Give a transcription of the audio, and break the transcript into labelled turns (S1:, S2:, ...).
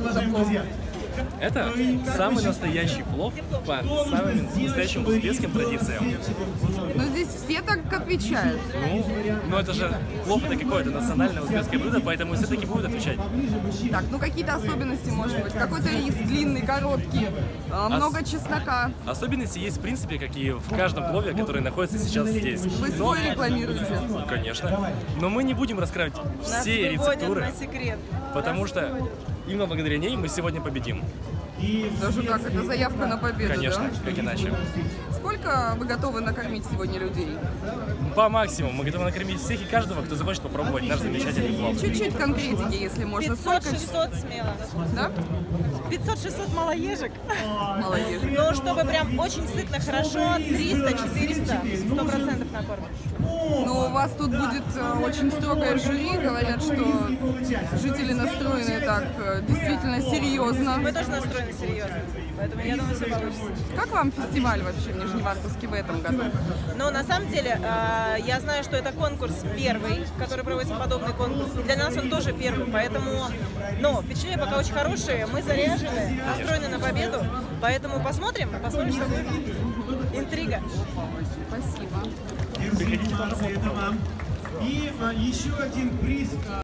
S1: это за плов?
S2: Это самый настоящий плов по самым настоящим узбекским традициям.
S1: Но здесь все так отвечают.
S2: Ну, ну это же плов это какое-то национальное узбекское блюдо, поэтому все таки будут отвечать.
S1: Так, ну какие-то особенности, может быть? Какой-то рис длинный, короткий, а, много чеснока.
S2: Особенности есть, в принципе, как и в каждом плове, который находится сейчас здесь.
S1: Вы
S2: Но-
S1: свой рекламируете?
S2: Конечно. Но мы не будем раскрывать
S3: Нас
S2: все
S3: выводят
S2: рецептуры,
S3: на секрет.
S2: потому что именно благодаря ней мы сегодня победим.
S1: Даже так, это заявка на победу,
S2: Конечно,
S1: да?
S2: как иначе.
S1: Сколько вы готовы накормить сегодня людей?
S2: По максимуму. Мы готовы накормить всех и каждого, кто захочет попробовать наш замечательный плов.
S1: Чуть-чуть конкретики, если можно. Сколько?
S3: 500-600 смело.
S1: Да?
S3: 500-600 малоежек.
S1: Молодец.
S3: Но чтобы прям очень сытно, хорошо, 300-400, 100% накормим.
S1: Но у вас тут будет э, очень строгое жюри. Говорят, что жители настроены так э, действительно серьезно.
S3: Мы тоже настроены серьезно, поэтому я думаю, все получится.
S1: Как вам фестиваль вообще в Нижневартовске в этом году?
S3: Но на самом деле, э, я знаю, что это конкурс первый, который проводится подобный конкурс. Для нас он тоже первый, поэтому, но впечатления пока очень хорошие, мы заряжены, настроены на победу, поэтому посмотрим, посмотрим, что будет. Интрига.
S1: Спасибо.
S2: Приходите.
S4: И а, еще один приз. а,